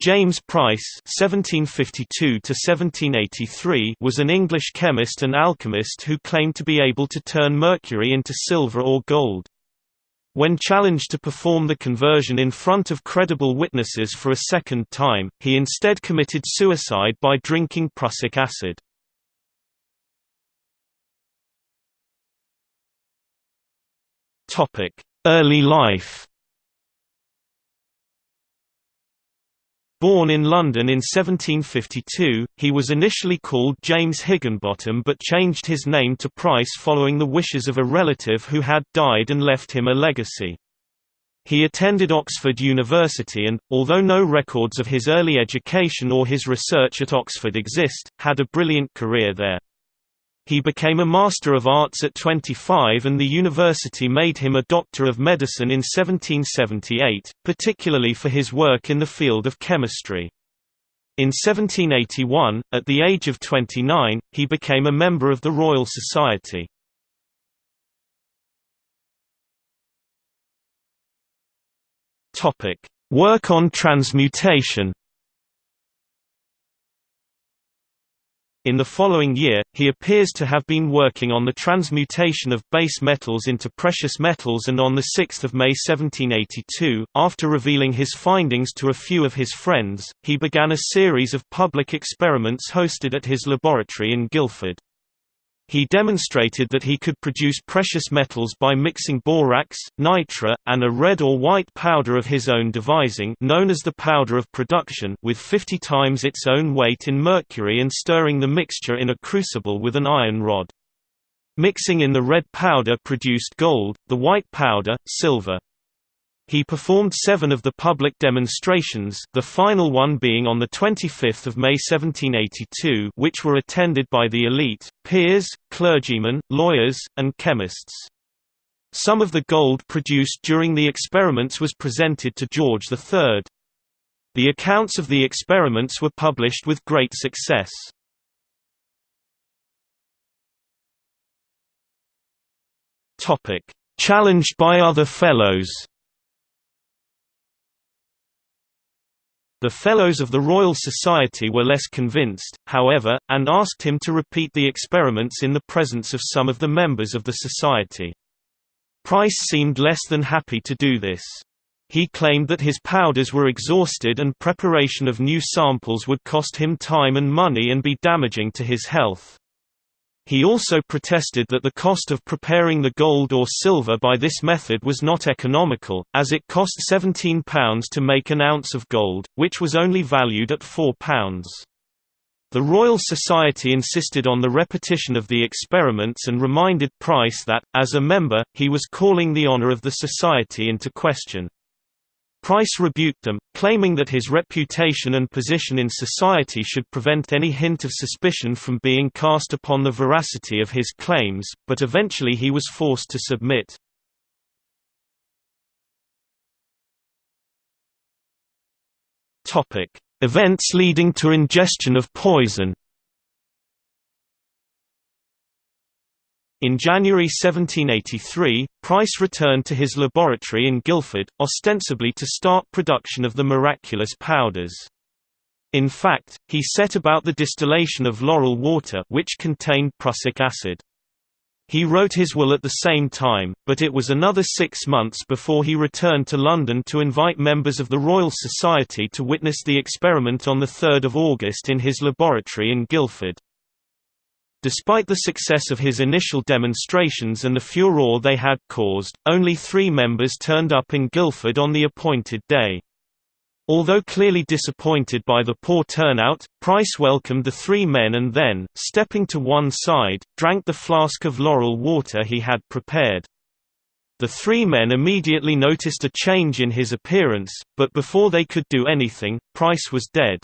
James Price (1752–1783) was an English chemist and alchemist who claimed to be able to turn mercury into silver or gold. When challenged to perform the conversion in front of credible witnesses for a second time, he instead committed suicide by drinking prussic acid. Early life Born in London in 1752, he was initially called James Higginbottom but changed his name to Price following the wishes of a relative who had died and left him a legacy. He attended Oxford University and, although no records of his early education or his research at Oxford exist, had a brilliant career there. He became a Master of Arts at 25 and the university made him a Doctor of Medicine in 1778, particularly for his work in the field of chemistry. In 1781, at the age of 29, he became a member of the Royal Society. Work on transmutation In the following year, he appears to have been working on the transmutation of base metals into precious metals and on 6 May 1782, after revealing his findings to a few of his friends, he began a series of public experiments hosted at his laboratory in Guildford. He demonstrated that he could produce precious metals by mixing borax, nitre, and a red or white powder of his own devising known as the powder of projection with 50 times its own weight in mercury and stirring the mixture in a crucible with an iron rod. Mixing in the red powder produced gold, the white powder, silver. He performed seven of the public demonstrations the final one being on 25 May 1782 which were attended by the elite, peers, clergymen, lawyers, and chemists. Some of the gold produced during the experiments was presented to George III. The accounts of the experiments were published with great success. Challenged by other fellows The Fellows of the Royal Society were less convinced, however, and asked him to repeat the experiments in the presence of some of the members of the Society. Price seemed less than happy to do this. He claimed that his powders were exhausted and preparation of new samples would cost him time and money and be damaging to his health. He also protested that the cost of preparing the gold or silver by this method was not economical, as it cost £17 to make an ounce of gold, which was only valued at £4. The Royal Society insisted on the repetition of the experiments and reminded Price that, as a member, he was calling the honour of the Society into question. Price rebuked them, claiming that his reputation and position in society should prevent any hint of suspicion from being cast upon the veracity of his claims, but eventually he was forced to submit. Events leading to ingestion of poison In January 1783, Price returned to his laboratory in Guildford, ostensibly to start production of the miraculous powders. In fact, he set about the distillation of laurel water which contained prussic acid. He wrote his will at the same time, but it was another six months before he returned to London to invite members of the Royal Society to witness the experiment on 3 August in his laboratory in Guildford. Despite the success of his initial demonstrations and the furore they had caused, only three members turned up in Guildford on the appointed day. Although clearly disappointed by the poor turnout, Price welcomed the three men and then, stepping to one side, drank the flask of laurel water he had prepared. The three men immediately noticed a change in his appearance, but before they could do anything, Price was dead.